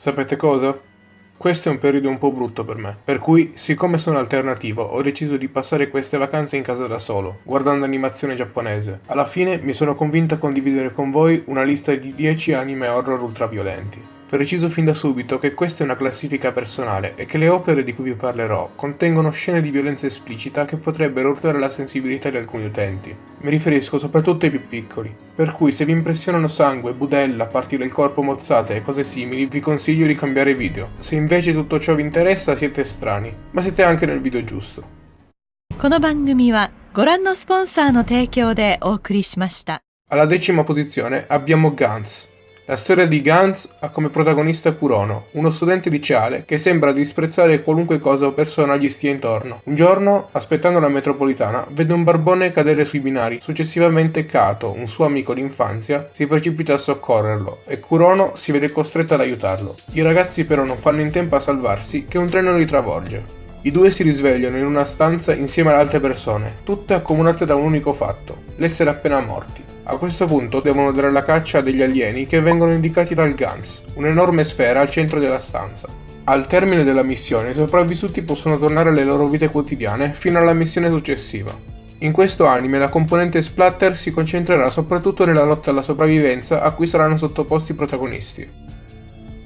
Sapete cosa? Questo è un periodo un po' brutto per me, per cui, siccome sono alternativo, ho deciso di passare queste vacanze in casa da solo, guardando animazione giapponese. Alla fine mi sono convinto a condividere con voi una lista di 10 anime horror ultraviolenti Preciso fin da subito che questa è una classifica personale e che le opere di cui vi parlerò contengono scene di violenza esplicita che potrebbero urtare la sensibilità di alcuni utenti. Mi riferisco soprattutto ai più piccoli, per cui se vi impressionano sangue, budella, parti del corpo mozzate e cose simili vi consiglio di cambiare video. Se invece tutto ciò vi interessa siete strani, ma siete anche nel video giusto. この番組はご覧のスポンサーの提供でお送りしました。 Alla decima posizione abbiamo Guns. la storia di Guns ha come protagonista Kurono, uno studente liceale che sembra disprezzare qualunque cosa o persona gli stia intorno. Un giorno, aspettando la metropolitana, vede un barbone cadere sui binari. Successivamente Kato, un suo amico d'infanzia, si precipita a soccorrerlo e Kurono si vede costretto ad aiutarlo. I ragazzi però non fanno in tempo a salvarsi che un treno li travolge. I due si risvegliano in una stanza insieme ad altre persone, tutte accomunate da un unico fatto, l'essere appena morti. A questo punto devono dare la caccia a degli alieni che vengono indicati dal Gans, un'enorme sfera al centro della stanza. Al termine della missione i sopravvissuti possono tornare alle loro vite quotidiane fino alla missione successiva. In questo anime la componente splatter si concentrerà soprattutto nella lotta alla sopravvivenza a cui saranno sottoposti i protagonisti.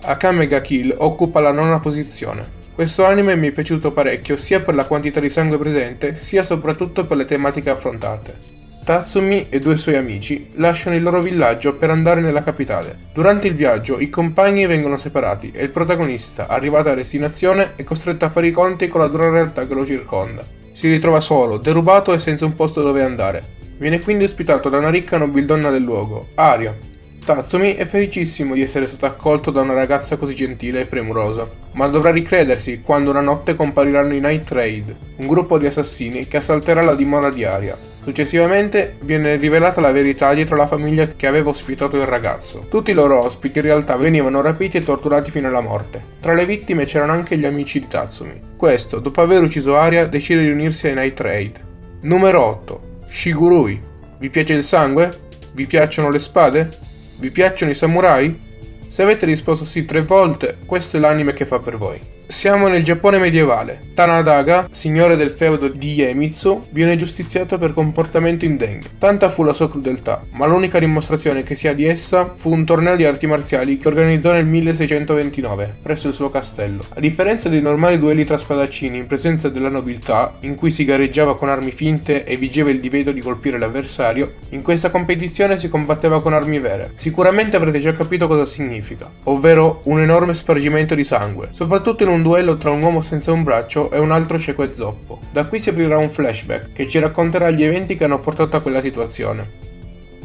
Akame ga Kill occupa la nona posizione. Questo anime mi è piaciuto parecchio sia per la quantità di sangue presente, sia soprattutto per le tematiche affrontate. Tatsumi e due suoi amici lasciano il loro villaggio per andare nella capitale. Durante il viaggio i compagni vengono separati e il protagonista, arrivato a destinazione, è costretto a fare i conti con la dura realtà che lo circonda. Si ritrova solo, derubato e senza un posto dove andare. Viene quindi ospitato da una ricca nobildonna del luogo, Aria, Tatsumi è felicissimo di essere stato accolto da una ragazza così gentile e premurosa, ma dovrà ricredersi quando una notte compariranno i Night Raid, un gruppo di assassini che assalterà la dimora di Aria. Successivamente viene rivelata la verità dietro la famiglia che aveva ospitato il ragazzo. Tutti i loro ospiti in realtà venivano rapiti e torturati fino alla morte. Tra le vittime c'erano anche gli amici di Tatsumi. Questo, dopo aver ucciso Aria, decide di unirsi ai Night Raid. Numero 8. Shigurui. Vi piace il sangue? Vi piacciono le spade? Vi piacciono i samurai? Se avete risposto sì tre volte, questo è l'anime che fa per voi. Siamo nel Giappone medievale. Tanadaga, signore del feudo di Iemitsu, viene giustiziato per comportamento indegno. Tanta fu la sua crudeltà, ma l'unica dimostrazione che si ha di essa fu un torneo di arti marziali che organizzò nel 1629, presso il suo castello. A differenza dei normali duelli tra spadaccini in presenza della nobiltà, in cui si gareggiava con armi finte e vigeva il divieto di colpire l'avversario, in questa competizione si combatteva con armi vere. Sicuramente avrete già capito cosa significa, ovvero un enorme spargimento di sangue, soprattutto in un duello tra un uomo senza un braccio e un altro cieco e zoppo. Da qui si aprirà un flashback che ci racconterà gli eventi che hanno portato a quella situazione.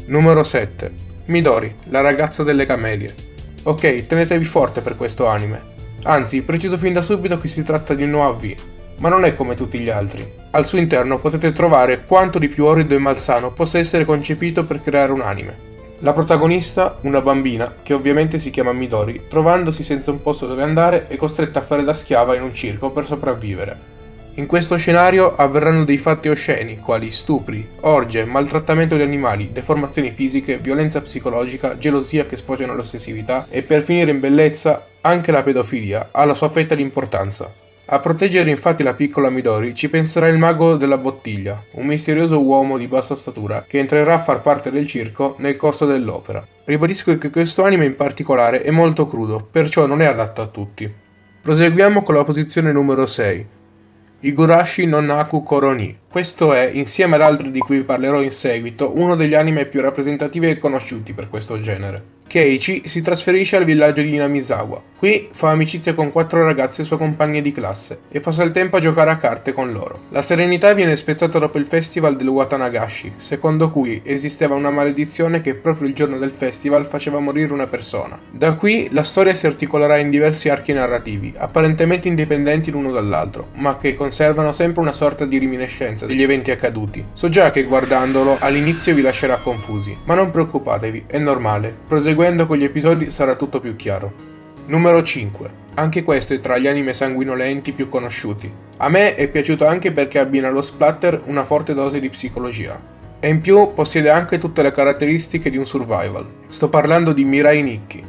Numero 7. Midori, la ragazza delle camelie. Ok, tenetevi forte per questo anime. Anzi, preciso fin da subito che si tratta di un OAV, ma non è come tutti gli altri. Al suo interno potete trovare quanto di più orrido e malsano possa essere concepito per creare un anime. La protagonista, una bambina, che ovviamente si chiama Midori, trovandosi senza un posto dove andare, è costretta a fare da schiava in un circo per sopravvivere. In questo scenario avverranno dei fatti osceni, quali stupri, orge, maltrattamento di animali, deformazioni fisiche, violenza psicologica, gelosia che sfocia nell'ossessività e per finire in bellezza anche la pedofilia ha la sua fetta di importanza. A proteggere infatti la piccola Midori ci penserà il mago della bottiglia, un misterioso uomo di bassa statura che entrerà a far parte del circo nel corso dell'opera. Ribadisco che questo anime in particolare è molto crudo, perciò non è adatto a tutti. Proseguiamo con la posizione numero 6. Igurashi no Naku Koroni. Questo è, insieme ad altri di cui parlerò in seguito, uno degli anime più rappresentativi e conosciuti per questo genere. Keiichi si trasferisce al villaggio di Inamizawa. Qui fa amicizia con quattro ragazze sue compagne di classe e passa il tempo a giocare a carte con loro. La serenità viene spezzata dopo il festival del Watanagashi, secondo cui esisteva una maledizione che proprio il giorno del festival faceva morire una persona. Da qui la storia si articolerà in diversi archi narrativi, apparentemente indipendenti l'uno dall'altro, ma che conservano sempre una sorta di riminiscenza degli eventi accaduti. So già che guardandolo all'inizio vi lascerà confusi, ma non preoccupatevi, è normale. Proseguendo con gli episodi sarà tutto più chiaro. Numero 5. Anche questo è tra gli anime sanguinolenti più conosciuti. A me è piaciuto anche perché abbina allo splatter una forte dose di psicologia. E in più possiede anche tutte le caratteristiche di un survival. Sto parlando di Mirai Nikki.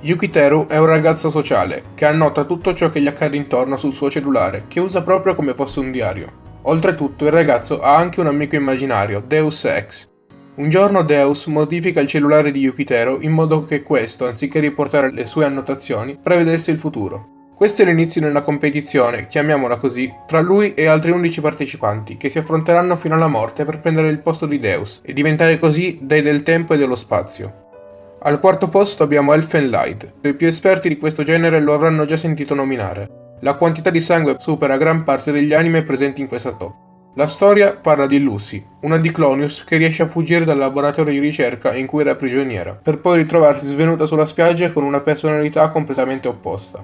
Yukiteru è un ragazzo sociale che annota tutto ciò che gli accade intorno sul suo cellulare, che usa proprio come fosse un diario. Oltretutto il ragazzo ha anche un amico immaginario, Deus Ex. Un giorno Deus modifica il cellulare di Yukiteru in modo che questo, anziché riportare le sue annotazioni, prevedesse il futuro. Questo è l'inizio di una competizione, chiamiamola così, tra lui e altri 11 partecipanti che si affronteranno fino alla morte per prendere il posto di Deus e diventare così dei del tempo e dello spazio. Al quarto posto abbiamo Elfen Light. I più esperti di questo genere lo avranno già sentito nominare. La quantità di sangue supera gran parte degli anime presenti in questa top. La storia parla di Lucy, una di Clonius che riesce a fuggire dal laboratorio di ricerca in cui era prigioniera, per poi ritrovarsi svenuta sulla spiaggia con una personalità completamente opposta.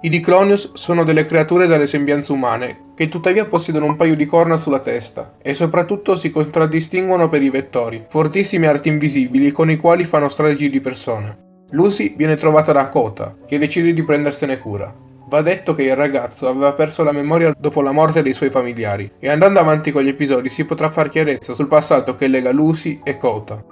I Diclonius sono delle creature dalle sembianze umane, che tuttavia possiedono un paio di corna sulla testa, e soprattutto si contraddistinguono per i vettori, fortissime arti invisibili con i quali fanno stragi di persone. Lucy viene trovata da Kota, che decide di prendersene cura. Va detto che il ragazzo aveva perso la memoria dopo la morte dei suoi familiari, e andando avanti con gli episodi si potrà far chiarezza sul passato che lega Lucy e Kota.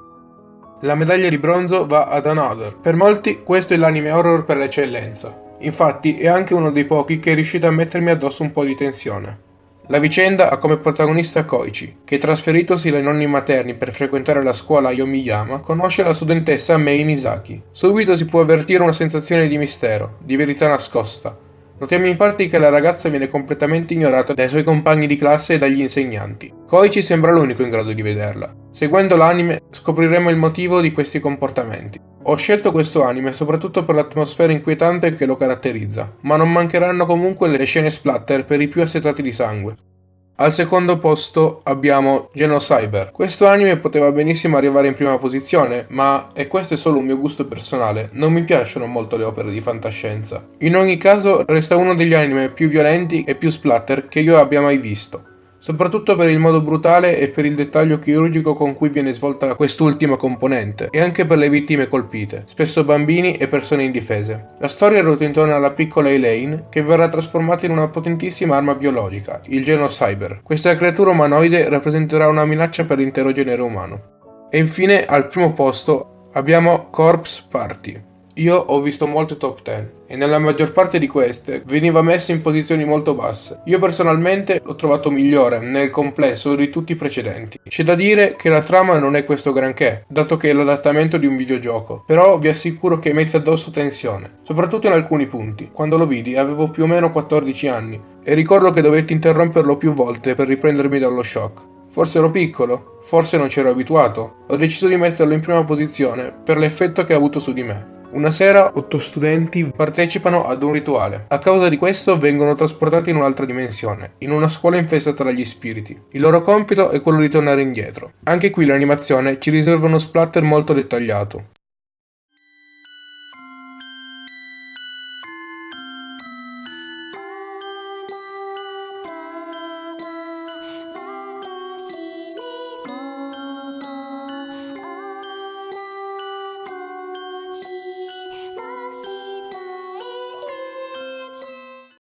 La medaglia di bronzo va ad Another. Per molti questo è l'anime horror per l'eccellenza, Infatti è anche uno dei pochi che è riuscito a mettermi addosso un po' di tensione. La vicenda ha come protagonista Koichi, che trasferitosi dai nonni materni per frequentare la scuola Yomiyama, conosce la studentessa Mei Misaki. Subito si può avvertire una sensazione di mistero, di verità nascosta, Notiamo infatti che la ragazza viene completamente ignorata dai suoi compagni di classe e dagli insegnanti. Koichi sembra l'unico in grado di vederla. Seguendo l'anime scopriremo il motivo di questi comportamenti. Ho scelto questo anime soprattutto per l'atmosfera inquietante che lo caratterizza, ma non mancheranno comunque le scene splatter per i più assetati di sangue. Al secondo posto abbiamo Genocyber. Questo anime poteva benissimo arrivare in prima posizione, ma, e questo è solo un mio gusto personale, non mi piacciono molto le opere di fantascienza. In ogni caso resta uno degli anime più violenti e più splatter che io abbia mai visto soprattutto per il modo brutale e per il dettaglio chirurgico con cui viene svolta quest'ultima componente, e anche per le vittime colpite, spesso bambini e persone indifese. La storia ruota intorno alla piccola Elaine, che verrà trasformata in una potentissima arma biologica, il Genocyber. Questa creatura umanoide rappresenterà una minaccia per l'intero genere umano. E infine, al primo posto, abbiamo Corpse Party. Io ho visto molte top 10 e nella maggior parte di queste veniva messo in posizioni molto basse. Io personalmente l'ho trovato migliore nel complesso di tutti i precedenti. C'è da dire che la trama non è questo granché, dato che è l'adattamento di un videogioco, però vi assicuro che mette addosso tensione, soprattutto in alcuni punti. Quando lo vidi avevo più o meno 14 anni e ricordo che dovetti interromperlo più volte per riprendermi dallo shock. Forse ero piccolo, forse non c'ero abituato. Ho deciso di metterlo in prima posizione per l'effetto che ha avuto su di me. Una sera otto studenti partecipano ad un rituale. A causa di questo vengono trasportati in un'altra dimensione, in una scuola infestata dagli spiriti. Il loro compito è quello di tornare indietro. Anche qui l'animazione ci riserva uno splatter molto dettagliato.